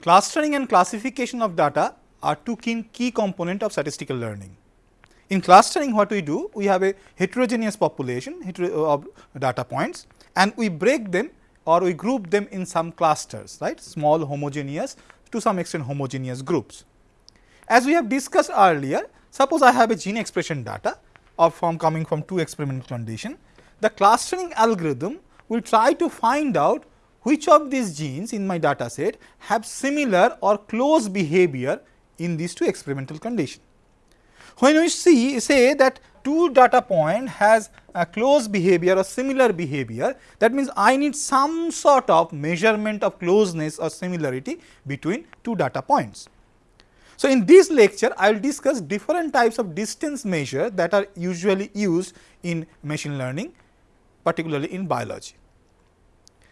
Clustering and classification of data are two key, key component of statistical learning. In clustering what we do, we have a heterogeneous population uh, of data points and we break them or we group them in some clusters, right, small homogeneous to some extent homogeneous groups. As we have discussed earlier, suppose I have a gene expression data of from coming from two experimental condition, the clustering algorithm will try to find out which of these genes in my data set have similar or close behavior in these two experimental conditions. When we see say that two data point has a close behavior or similar behavior that means I need some sort of measurement of closeness or similarity between two data points. So, in this lecture I will discuss different types of distance measure that are usually used in machine learning particularly in biology.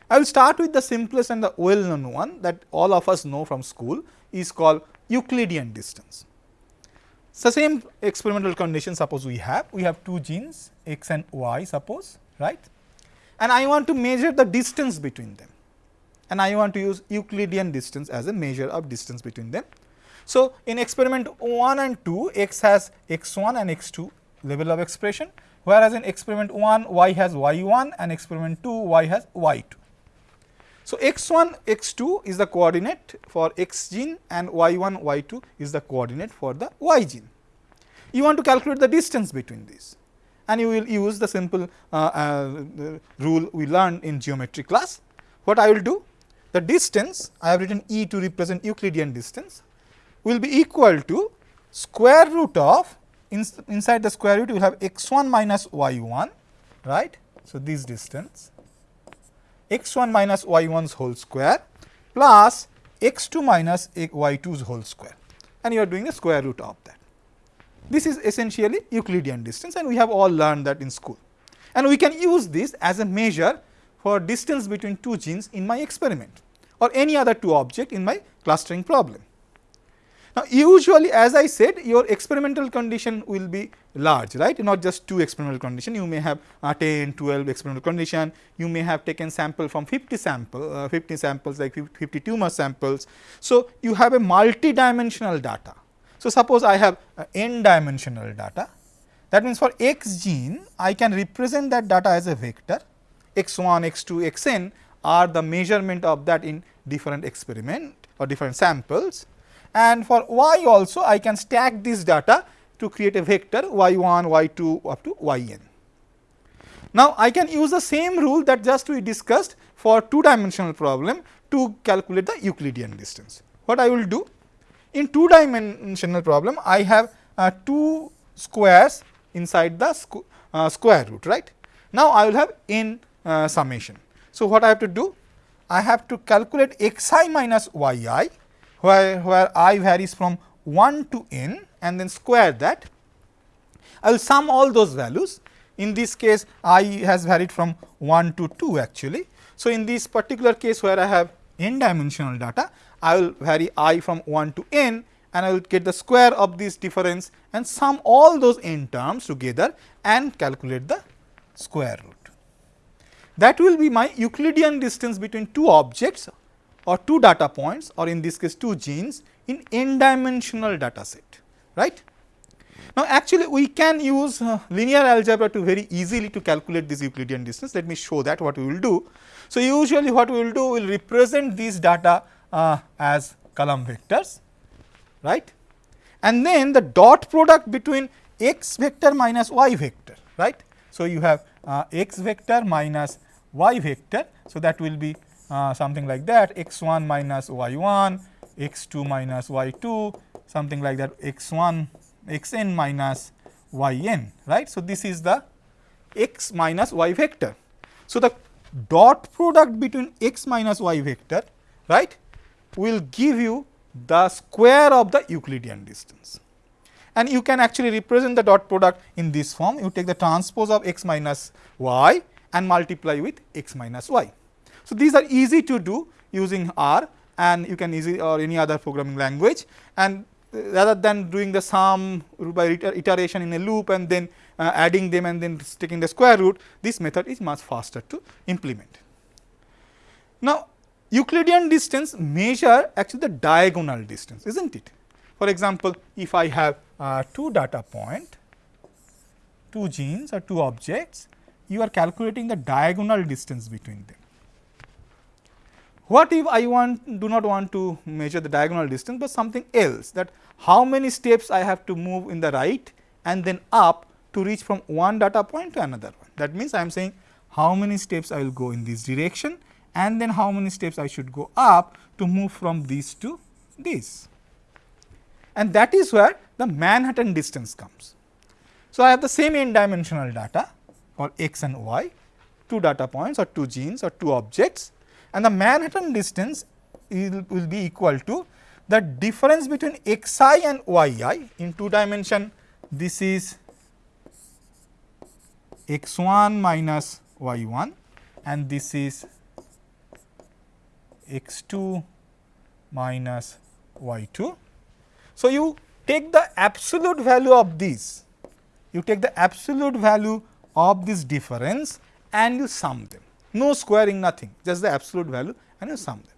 I will start with the simplest and the well known one that all of us know from school is called Euclidean distance. So, same experimental condition suppose we have, we have two genes x and y suppose right and I want to measure the distance between them and I want to use Euclidean distance as a measure of distance between them. So, in experiment 1 and 2 x has x 1 and x 2 level of expression whereas in experiment 1 y has y 1 and experiment 2 y has y 2. So, x 1 x 2 is the coordinate for x gene and y 1 y 2 is the coordinate for the y gene. You want to calculate the distance between these and you will use the simple uh, uh, rule we learned in geometry class. What I will do? The distance I have written E to represent Euclidean distance will be equal to square root of in, inside the square root you will have x 1 minus y 1 right. So, this distance x 1 minus y 1's whole square plus x 2 minus y 2's whole square and you are doing the square root of that. This is essentially Euclidean distance and we have all learned that in school. And we can use this as a measure for distance between two genes in my experiment or any other two object in my clustering problem. Now, usually as I said your experimental condition will be large right? Not just two experimental condition. You may have uh, 10 12 experimental condition. You may have taken sample from 50 sample uh, 50 samples like 50 tumor samples. So, you have a multi-dimensional data. So, suppose I have uh, n dimensional data. That means for x gene I can represent that data as a vector. X 1 x 2 x n are the measurement of that in different experiment or different samples and for y also I can stack this data to create a vector y 1, y 2 up to y n. Now, I can use the same rule that just we discussed for two dimensional problem to calculate the Euclidean distance. What I will do? In two dimensional problem, I have uh, two squares inside the squ uh, square root, right. Now, I will have n uh, summation. So, what I have to do? I have to calculate x i minus y i where, where i varies from 1 to n and then square that. I will sum all those values. In this case, i has varied from 1 to 2 actually. So, in this particular case where I have n dimensional data, I will vary i from 1 to n and I will get the square of this difference and sum all those n terms together and calculate the square root. That will be my Euclidean distance between two objects or two data points or in this case two genes in n dimensional data set right. Now, actually we can use uh, linear algebra to very easily to calculate this Euclidean distance. Let me show that what we will do. So, usually what we will do we will represent these data uh, as column vectors right and then the dot product between x vector minus y vector right. So, you have uh, x vector minus y vector. So, that will be uh, something like that x 1 minus y 1, x 2 minus y 2, something like that x 1 x n minus y n right. So, this is the x minus y vector. So, the dot product between x minus y vector right will give you the square of the Euclidean distance. And you can actually represent the dot product in this form you take the transpose of x minus y and multiply with x minus y. So, these are easy to do using R and you can easy or any other programming language and uh, rather than doing the sum by iteration in a loop and then uh, adding them and then taking the square root, this method is much faster to implement. Now, Euclidean distance measure actually the diagonal distance, is not it? For example, if I have uh, two data point, two genes or two objects, you are calculating the diagonal distance between them. What if I want do not want to measure the diagonal distance, but something else that how many steps I have to move in the right and then up to reach from one data point to another one. That means, I am saying how many steps I will go in this direction and then how many steps I should go up to move from this to this. And that is where the Manhattan distance comes. So, I have the same n dimensional data or x and y, two data points or two genes or two objects and the Manhattan distance will, be equal to the difference between x i and y i in two dimension this is x 1 minus y 1 and this is x 2 minus y 2. So, you take the absolute value of this, you take the absolute value of this difference and you sum them, no squaring nothing, just the absolute value and you sum them.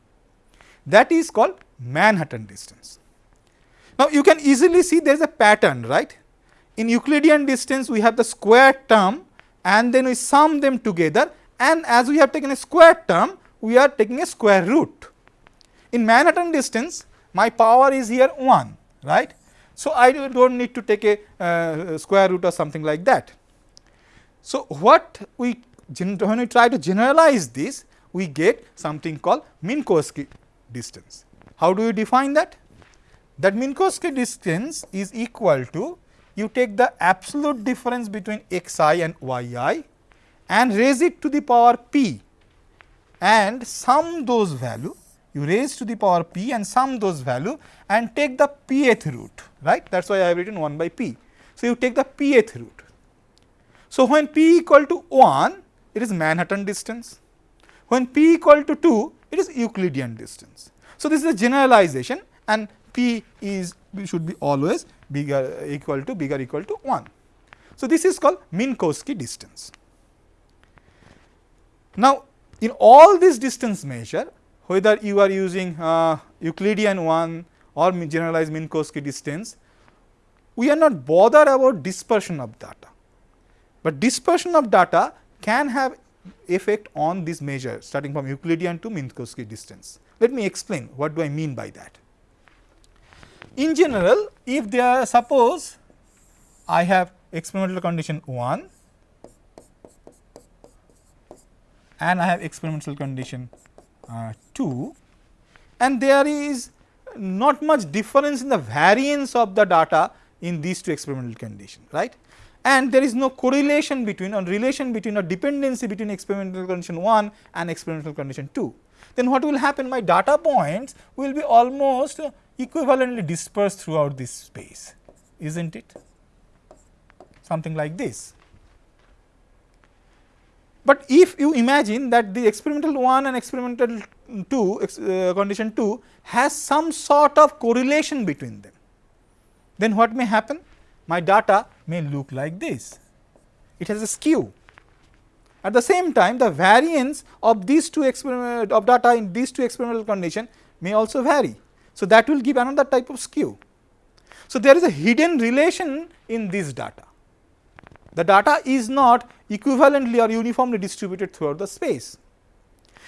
That is called Manhattan distance. Now, you can easily see there is a pattern, right. In Euclidean distance, we have the square term and then we sum them together and as we have taken a square term, we are taking a square root. In Manhattan distance, my power is here 1, right. So, I do not need to take a uh, square root or something like that. So, what we when we try to generalize this, we get something called Minkowski distance. How do you define that? That Minkowski distance is equal to you take the absolute difference between x i and y i and raise it to the power p and sum those value you raise to the power p and sum those value and take the pth root right that is why I have written 1 by p. So, you take the pth root. So, when p equal to 1 it is Manhattan distance, when p equal to 2 it is Euclidean distance. So, this is a generalization and p is should be always bigger equal to bigger equal to 1. So, this is called Minkowski distance. Now, in all these distance measure whether you are using uh, Euclidean one or generalized Minkowski distance, we are not bothered about dispersion of data, but dispersion of data can have effect on this measure starting from Euclidean to Minkowski distance. Let me explain what do I mean by that. In general, if there suppose I have experimental condition 1 and I have experimental condition uh, 2 and there is not much difference in the variance of the data in these two experimental conditions, right. And there is no correlation between or relation between or dependency between experimental condition 1 and experimental condition 2. Then what will happen? My data points will be almost equivalently dispersed throughout this space, is not it? Something like this. But if you imagine that the experimental 1 and experimental 2 uh, condition 2 has some sort of correlation between them, then what may happen? My data may look like this. It has a skew. At the same time, the variance of these two experiment of data in these two experimental condition may also vary. So, that will give another type of skew. So, there is a hidden relation in this data. The data is not equivalently or uniformly distributed throughout the space.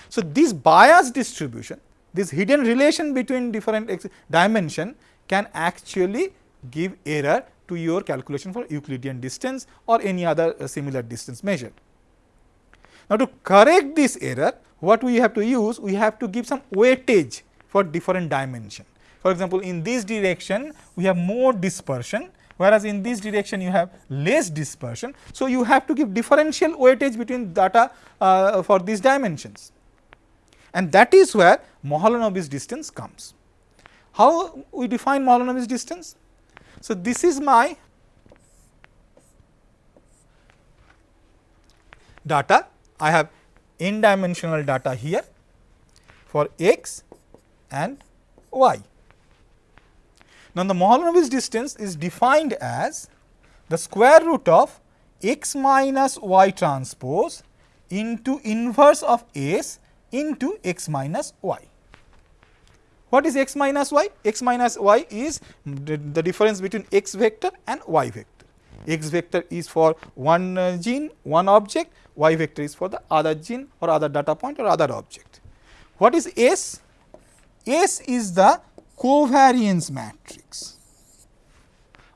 So, this bias distribution, this hidden relation between different dimension can actually give error to your calculation for Euclidean distance or any other uh, similar distance measure. Now, to correct this error, what we have to use? We have to give some weightage for different dimension. For example, in this direction, we have more dispersion whereas in this direction you have less dispersion. So, you have to give differential weightage between data uh, for these dimensions and that is where Mahalanobis distance comes. How we define Mahalanobis distance? So, this is my data, I have n dimensional data here for x and y. Now, the Mahalanobis distance is defined as the square root of x minus y transpose into inverse of s into x minus y. What is x minus y? x minus y is the, difference between x vector and y vector. x vector is for one uh, gene, one object, y vector is for the other gene or other data point or other object. What is S? S is the covariance matrix.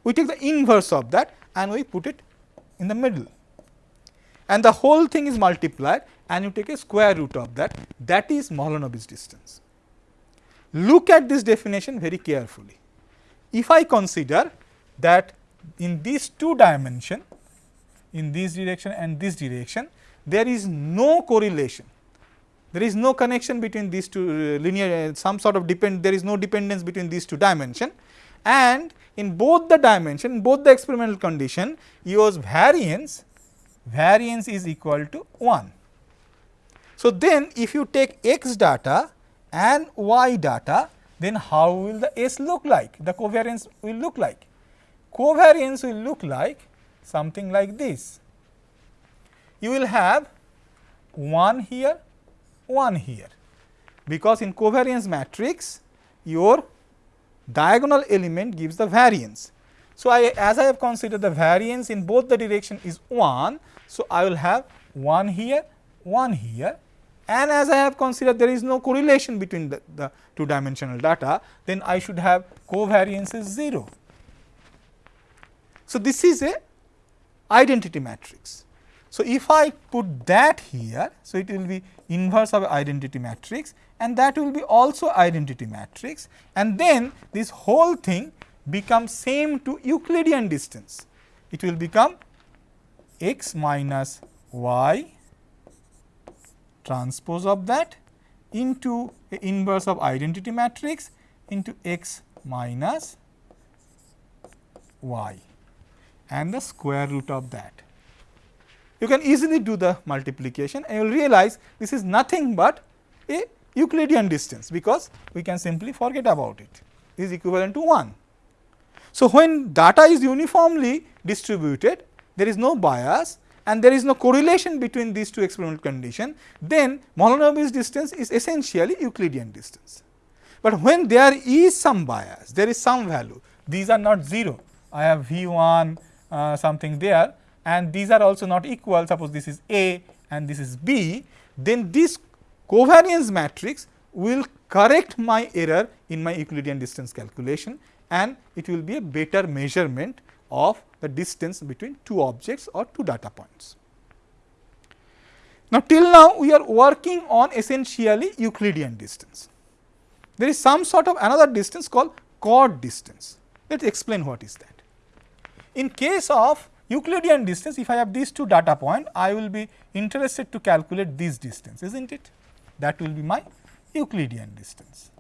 We take the inverse of that and we put it in the middle and the whole thing is multiplied and you take a square root of that that is Mahalanobis distance. Look at this definition very carefully. If I consider that in these two dimension in this direction and this direction there is no correlation there is no connection between these two uh, linear uh, some sort of depend there is no dependence between these two dimension and in both the dimension both the experimental condition use variance variance is equal to 1. So, then if you take x data and y data then how will the S look like the covariance will look like covariance will look like something like this. You will have 1 here, 1 here, because in covariance matrix your diagonal element gives the variance. So, I as I have considered the variance in both the direction is 1. So, I will have 1 here, 1 here and as I have considered there is no correlation between the, the two dimensional data, then I should have covariance is 0. So, this is a identity matrix. So, if I put that here, so it will be inverse of identity matrix and that will be also identity matrix and then this whole thing becomes same to Euclidean distance. It will become x minus y transpose of that into a inverse of identity matrix into x minus y and the square root of that. You can easily do the multiplication and you will realize this is nothing but a Euclidean distance, because we can simply forget about it is equivalent to 1. So, when data is uniformly distributed there is no bias and there is no correlation between these two experimental conditions, then Mahalanobis distance is essentially Euclidean distance. But when there is some bias, there is some value, these are not 0. I have V 1 uh, something there and these are also not equal, suppose this is A and this is B, then this covariance matrix will correct my error in my Euclidean distance calculation and it will be a better measurement of the distance between two objects or two data points. Now, till now we are working on essentially Euclidean distance. There is some sort of another distance called chord distance. Let us explain what is that. In case of Euclidean distance, if I have these two data point, I will be interested to calculate this distance, is not it? That will be my Euclidean distance.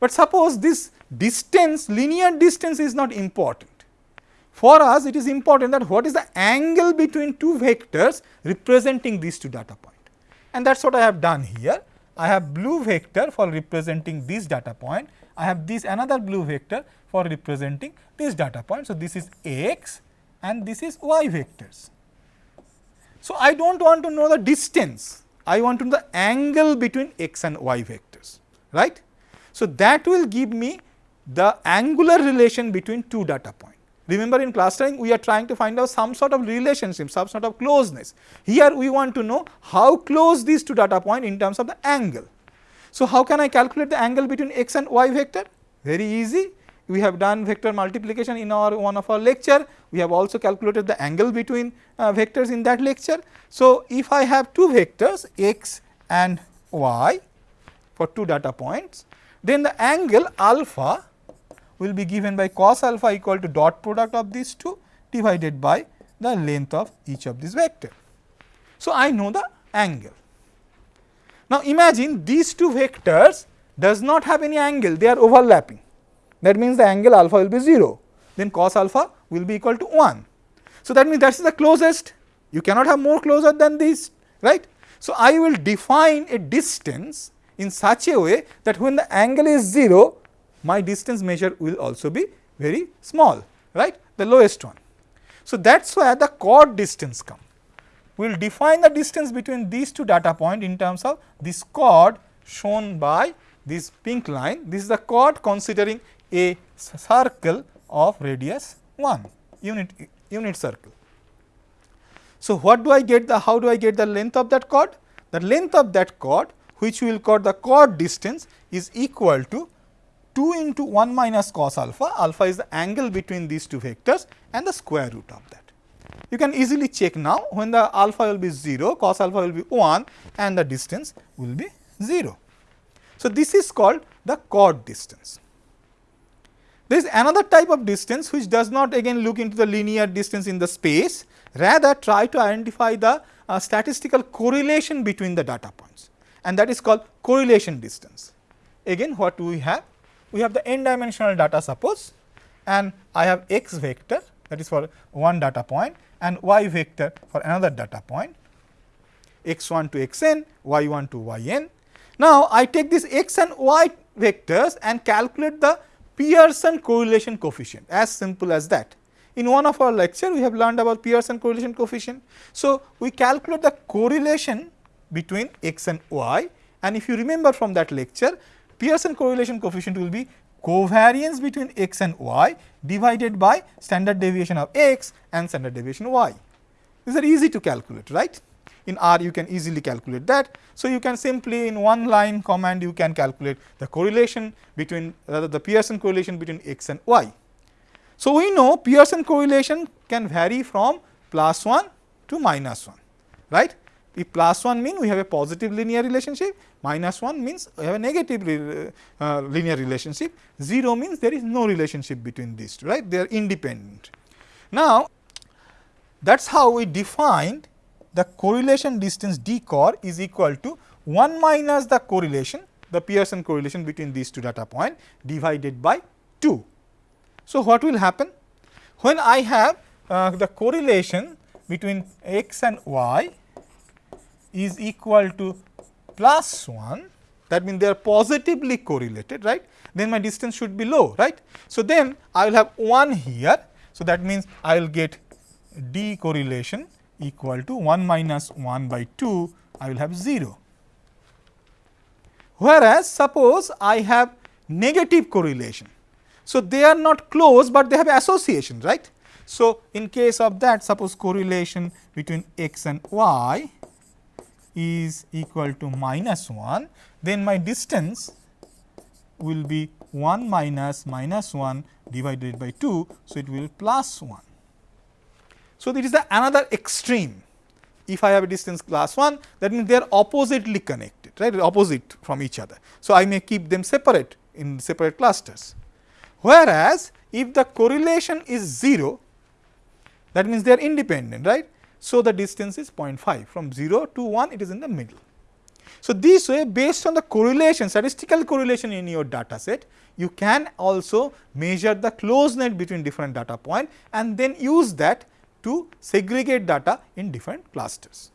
But suppose this distance, linear distance is not important. For us, it is important that what is the angle between two vectors representing these two data point. And that is what I have done here. I have blue vector for representing this data point. I have this another blue vector for representing this data point. So, this is x and this is y vectors. So, I do not want to know the distance, I want to know the angle between x and y vectors, right. So, that will give me the angular relation between two data points. Remember in clustering we are trying to find out some sort of relationship, some sort of closeness. Here we want to know how close these two data point in terms of the angle. So, how can I calculate the angle between x and y vector? Very easy. We have done vector multiplication in our one of our lecture. We have also calculated the angle between uh, vectors in that lecture. So, if I have two vectors x and y for two data points, then the angle alpha will be given by cos alpha equal to dot product of these two divided by the length of each of these vector. So, I know the angle. Now, imagine these two vectors does not have any angle, they are overlapping. That means, the angle alpha will be 0, then cos alpha will be equal to 1. So, that means, that is the closest, you cannot have more closer than this, right. So, I will define a distance in such a way that when the angle is 0, my distance measure will also be very small, right, the lowest one. So, that is where the chord distance come. we will define the distance between these two data point in terms of this chord shown by this pink line. This is the chord considering a circle of radius 1 unit unit circle. So, what do I get the how do I get the length of that chord? The length of that chord which we will call the chord distance is equal to 2 into 1 minus cos alpha, alpha is the angle between these two vectors and the square root of that. You can easily check now when the alpha will be 0, cos alpha will be 1 and the distance will be 0. So, this is called the chord distance. There is another type of distance which does not again look into the linear distance in the space, rather try to identify the uh, statistical correlation between the data points and that is called correlation distance. Again what we have? We have the n dimensional data suppose and I have x vector that is for one data point and y vector for another data point x 1 to x n, y 1 to y n. Now, I take this x and y vectors and calculate the Pearson correlation coefficient as simple as that. In one of our lecture we have learned about Pearson correlation coefficient. So, we calculate the correlation between x and y and if you remember from that lecture Pearson correlation coefficient will be covariance between x and y divided by standard deviation of x and standard deviation y. These are easy to calculate right. In R you can easily calculate that. So, you can simply in one line command you can calculate the correlation between rather the Pearson correlation between x and y. So, we know Pearson correlation can vary from plus 1 to minus 1 right. If plus 1 mean we have a positive linear relationship, minus 1 means we have a negative uh, linear relationship, 0 means there is no relationship between these two, right, they are independent. Now, that is how we defined the correlation distance d core is equal to 1 minus the correlation, the Pearson correlation between these two data point divided by 2. So, what will happen? When I have uh, the correlation between x and y is equal to plus 1 that means they are positively correlated right then my distance should be low right. So, then I will have 1 here. So, that means I will get d correlation equal to 1 minus 1 by 2 I will have 0. Whereas, suppose I have negative correlation. So, they are not close, but they have association right. So, in case of that suppose correlation between x and y is equal to minus 1, then my distance will be 1 minus minus 1 divided by 2. So, it will plus 1. So, this is the another extreme. If I have a distance class 1 that means they are oppositely connected right opposite from each other. So, I may keep them separate in separate clusters. Whereas, if the correlation is 0 that means they are independent right so, the distance is 0.5 from 0 to 1 it is in the middle. So, this way based on the correlation statistical correlation in your data set you can also measure the closeness between different data point and then use that to segregate data in different clusters.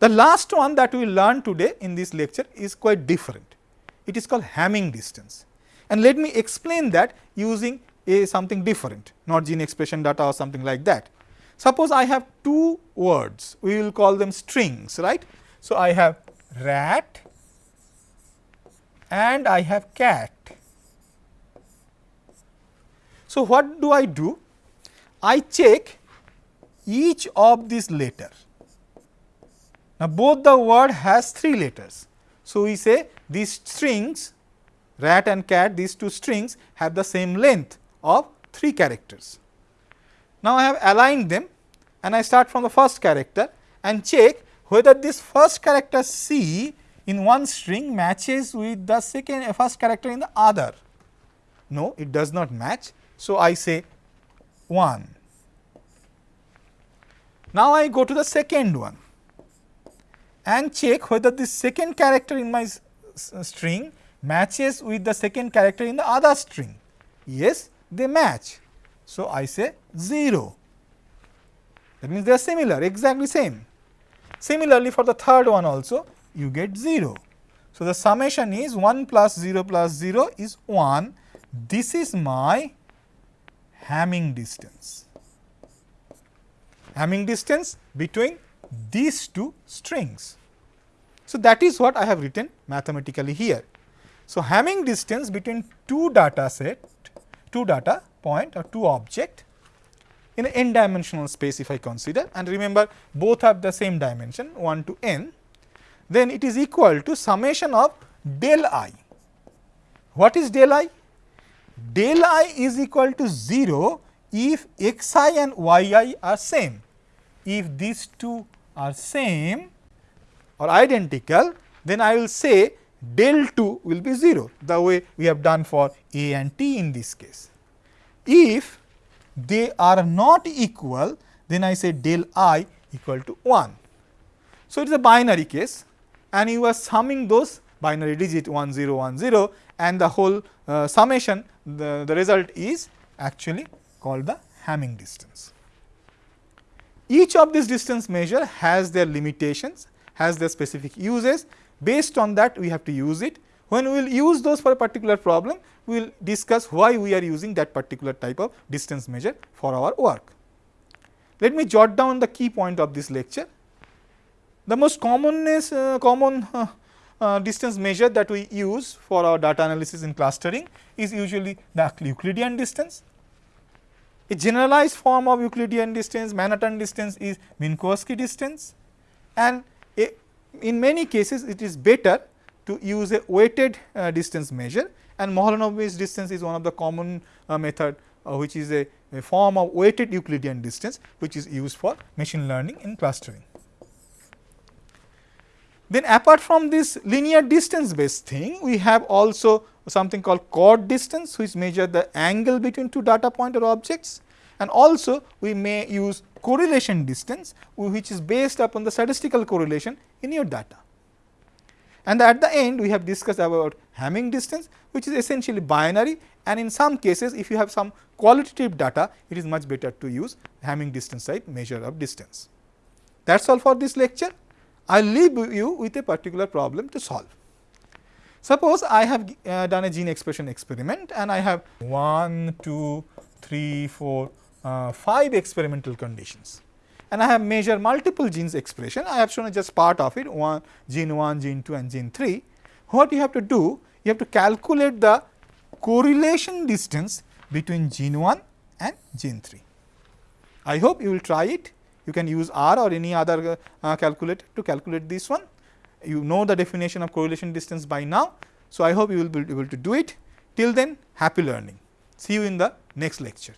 The last one that we learn today in this lecture is quite different. It is called Hamming distance and let me explain that using a something different not gene expression data or something like that. Suppose I have two words, we will call them strings, right. So, I have rat and I have cat. So, what do I do? I check each of these letter. Now, both the word has three letters. So, we say these strings rat and cat these two strings have the same length of 3 characters. Now, I have aligned them and I start from the first character and check whether this first character C in one string matches with the second uh, first character in the other. No, it does not match. So, I say 1. Now, I go to the second one and check whether the second character in my string matches with the second character in the other string. Yes, they match. So, I say 0 that means they are similar exactly same. Similarly, for the third one also you get 0. So, the summation is 1 plus 0 plus 0 is 1. This is my Hamming distance. Hamming distance between these two strings. So, that is what I have written mathematically here. So, Hamming distance between two data set, two data point or two object in an n dimensional space if I consider and remember both have the same dimension 1 to n, then it is equal to summation of del i. What is del i? Del i is equal to 0 if x i and y i are same. If these two are same or identical, then I will say del 2 will be 0, the way we have done for a and t in this case. If they are not equal, then I say del i equal to 1. So, it is a binary case and you are summing those binary digit 1 0 1 0 and the whole uh, summation the, the result is actually called the Hamming distance. Each of these distance measure has their limitations, has their specific uses. Based on that, we have to use it. When we will use those for a particular problem, we will discuss why we are using that particular type of distance measure for our work. Let me jot down the key point of this lecture. The most commonness, uh, common uh, uh, distance measure that we use for our data analysis in clustering is usually the Euclidean distance. A generalized form of Euclidean distance, Manhattan distance is Minkowski distance and a, in many cases it is better to use a weighted uh, distance measure and Mahalanobis distance is one of the common uh, method uh, which is a, a, form of weighted Euclidean distance which is used for machine learning in clustering. Then apart from this linear distance based thing, we have also something called chord distance which measure the angle between two data point or objects and also we may use correlation distance which is based upon the statistical correlation in your data. And at the end we have discussed about Hamming distance which is essentially binary and in some cases if you have some qualitative data it is much better to use Hamming distance type measure of distance. That is all for this lecture. I will leave you with a particular problem to solve. Suppose I have uh, done a gene expression experiment and I have 1, 2, 3, 4, uh, 5 experimental conditions and I have measured multiple genes expression. I have shown just part of it one gene 1, gene 2 and gene 3. What you have to do? You have to calculate the correlation distance between gene 1 and gene 3. I hope you will try it you can use R or any other uh, calculator to calculate this one. You know the definition of correlation distance by now. So, I hope you will be able to do it. Till then happy learning. See you in the next lecture.